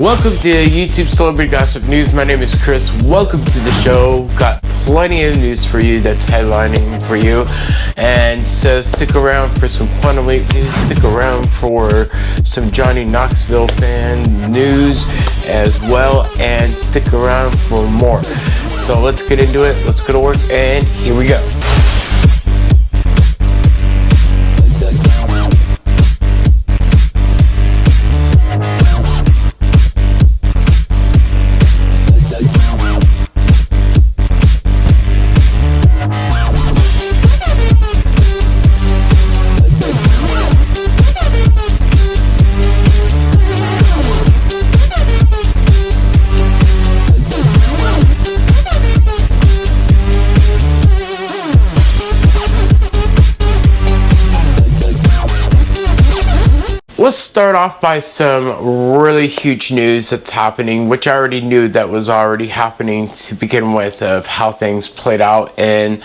Welcome to YouTube Celebrity Gossip News. My name is Chris. Welcome to the show. Got plenty of news for you that's headlining for you. And so stick around for some Quantum Leap news. Stick around for some Johnny Knoxville fan news as well. And stick around for more. So let's get into it. Let's go to work. And here we go. Let's start off by some really huge news that's happening, which I already knew that was already happening to begin with, of how things played out in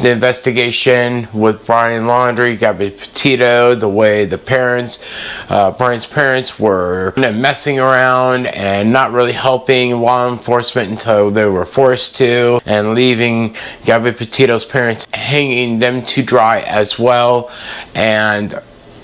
the investigation with Brian Laundrie, Gabby Petito, the way the parents, uh, Brian's parents were messing around and not really helping law enforcement until they were forced to, and leaving Gabby Petito's parents hanging them to dry as well. And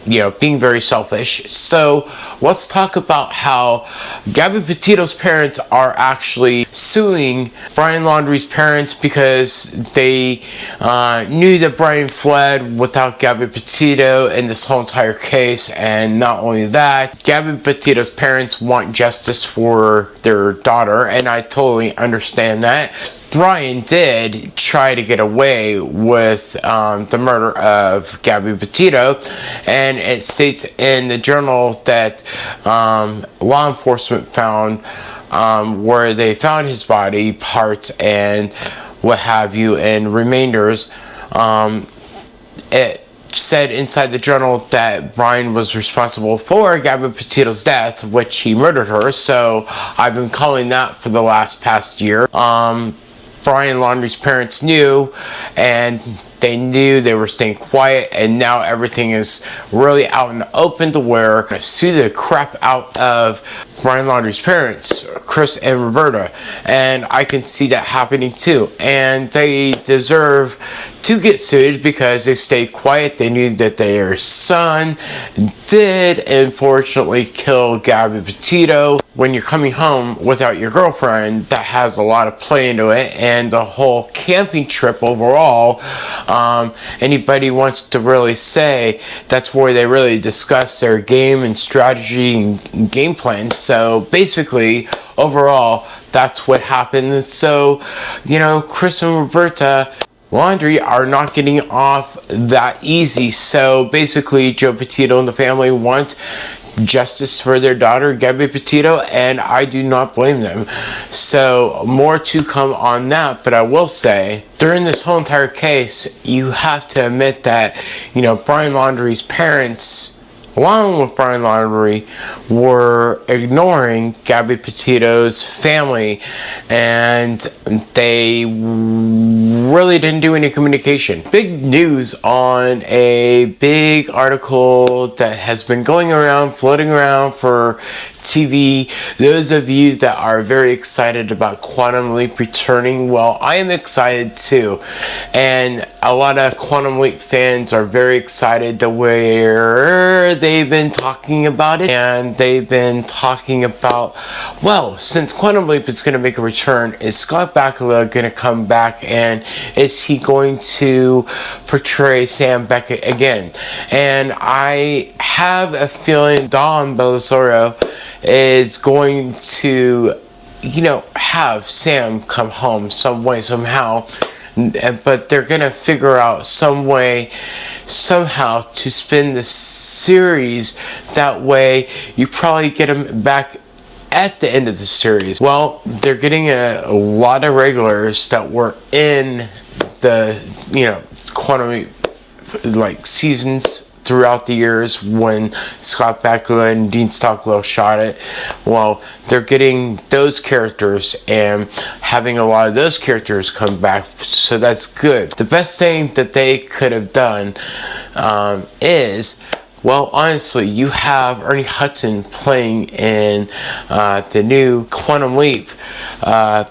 you know, being very selfish. So let's talk about how Gabby Petito's parents are actually suing Brian Laundrie's parents because they uh, knew that Brian fled without Gabby Petito in this whole entire case. And not only that, Gabby Petito's parents want justice for their daughter, and I totally understand that Brian did try to get away with um, the murder of Gabby Petito, and it states in the journal that um, law enforcement found um, where they found his body, parts, and what have you, and remainders. Um, it said inside the journal that Brian was responsible for Gabby Petito's death, which he murdered her. So I've been calling that for the last past year. Um, Brian Laundrie's parents knew and they knew they were staying quiet and now everything is really out in the open to where I sue the crap out of Brian Laundrie's parents, Chris and Roberta, and I can see that happening too. And they deserve to get sued because they stayed quiet. They knew that their son did unfortunately kill Gabby Petito. When you're coming home without your girlfriend, that has a lot of play into it. And the whole camping trip overall, um, anybody wants to really say that's where they really discuss their game and strategy and game plan. So basically, overall, that's what happened. So, you know, Chris and Roberta Laundrie are not getting off that easy. So basically, Joe Petito and the family want justice for their daughter, Gabby Petito, and I do not blame them. So, more to come on that, but I will say, during this whole entire case, you have to admit that, you know, Brian Laundrie's parents along with Brian Laundrie, were ignoring Gabby Petito's family and they really didn't do any communication. Big news on a big article that has been going around, floating around for TV. Those of you that are very excited about Quantum Leap returning, well, I am excited too. And a lot of Quantum Leap fans are very excited to where they've been talking about it. And they've been talking about, well, since Quantum Leap is going to make a return, is Scott Bakula going to come back and is he going to portray Sam Beckett again? And I have a feeling Don Bellisario is going to, you know, have Sam come home some way, somehow. But they're going to figure out some way, somehow, to spin the series. That way, you probably get him back at the end of the series. Well, they're getting a, a lot of regulars that were in the, you know, quantum, like, seasons throughout the years when Scott Bakula and Dean Stockwell shot it. Well, they're getting those characters and having a lot of those characters come back, so that's good. The best thing that they could have done um, is Well, honestly, you have Ernie Hudson playing in uh, the new Quantum Leap. Uh,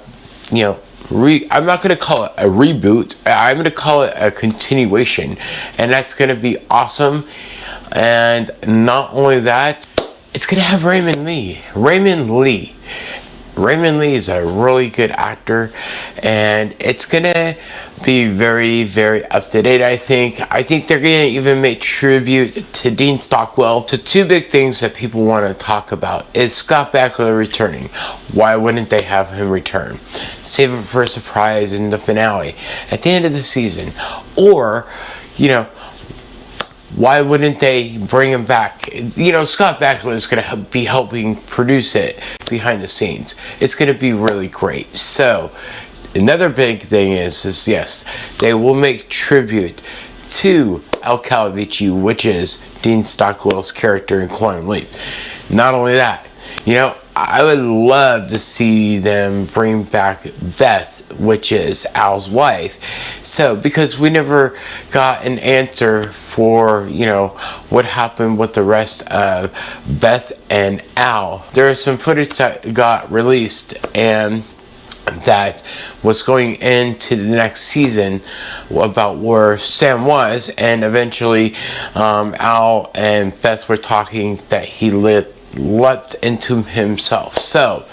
you know, re- I'm not going to call it a reboot. I'm going to call it a continuation, and that's going to be awesome. And not only that, it's going to have Raymond Lee. Raymond Lee. Raymond Lee is a really good actor, and it's to be very, very up to date, I think. I think they're to even make tribute to Dean Stockwell. So two big things that people want to talk about is Scott Bakula returning. Why wouldn't they have him return? Save it for a surprise in the finale at the end of the season. Or, you know, why wouldn't they bring him back? You know, Scott Bakula is going to be helping produce it behind the scenes. It's going to be really great. So, another big thing is, is yes, they will make tribute to Al Calavicci, which is Dean Stockwell's character in Quantum Leap. Not only that, you know, I would love to see them bring back Beth, which is Al's wife. So, because we never got an answer for, you know, what happened with the rest of Beth and Al. There is some footage that got released and that was going into the next season about where Sam was, and eventually um, Al and Beth were talking that he lit leapt into himself. So,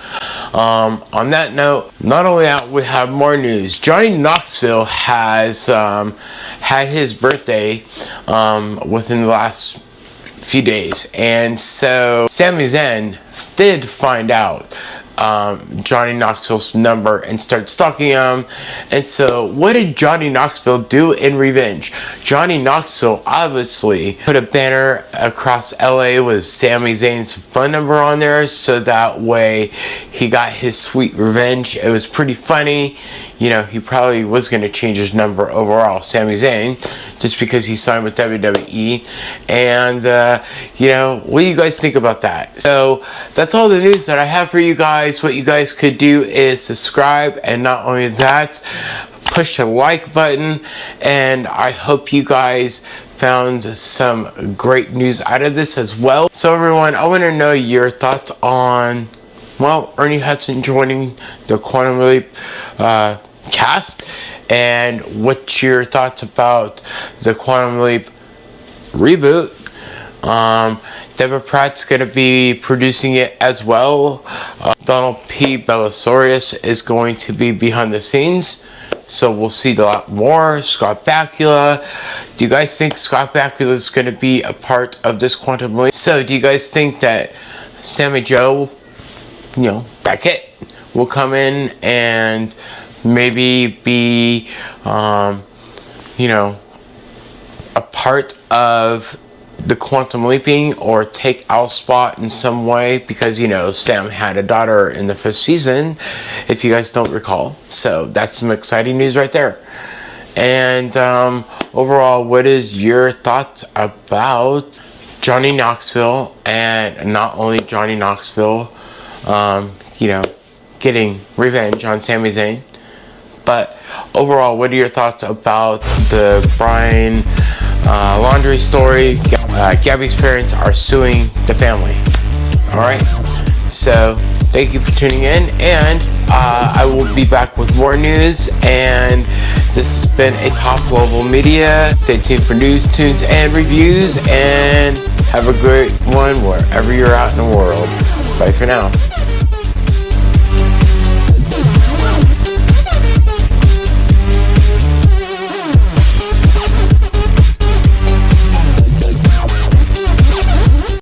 um, on that note, not only that, we have more news. Johnny Knoxville has um, had his birthday um, within the last few days, and so Sami Zayn did find out um, Johnny Knoxville's number and start stalking him. And so, what did Johnny Knoxville do in revenge? Johnny Knoxville obviously put a banner across LA with Sami Zayn's phone number on there so that way he got his sweet revenge. It was pretty funny. You know, he probably was going to change his number overall, Sami Zayn, just because he signed with WWE. And, uh, you know, what do you guys think about that? So, that's all the news that I have for you guys. What you guys could do is subscribe, and not only that, push the like button. And I hope you guys found some great news out of this as well. So, everyone, I want to know your thoughts on well, Ernie Hudson joining the Quantum Leap uh, cast and what's your thoughts about the Quantum Leap reboot. Um, Deborah Pratt's going to be producing it as well. Uh, Donald P. Bellisario is going to be behind the scenes. So we'll see a lot more. Scott Bakula. Do you guys think Scott Bakula is going to be a part of this Quantum Leap? So do you guys think that Sammy Jo, you know, Beckett will come in and maybe be, um, you know, a part of the quantum leaping or take Al's spot in some way because you know Sam had a daughter in the first season if you guys don't recall. So that's some exciting news right there. And um, overall what is your thoughts about Johnny Knoxville and not only Johnny Knoxville um, you know getting revenge on Sami Zayn but overall, what are your thoughts about the Brian uh, Laundrie story? Uh, Gabby's parents are suing the family. All right. So thank you for tuning in, and uh, I will be back with more news. And this has been a top global media. Stay tuned for news, tunes, and reviews. And have a great one wherever you're out in the world. Bye for now.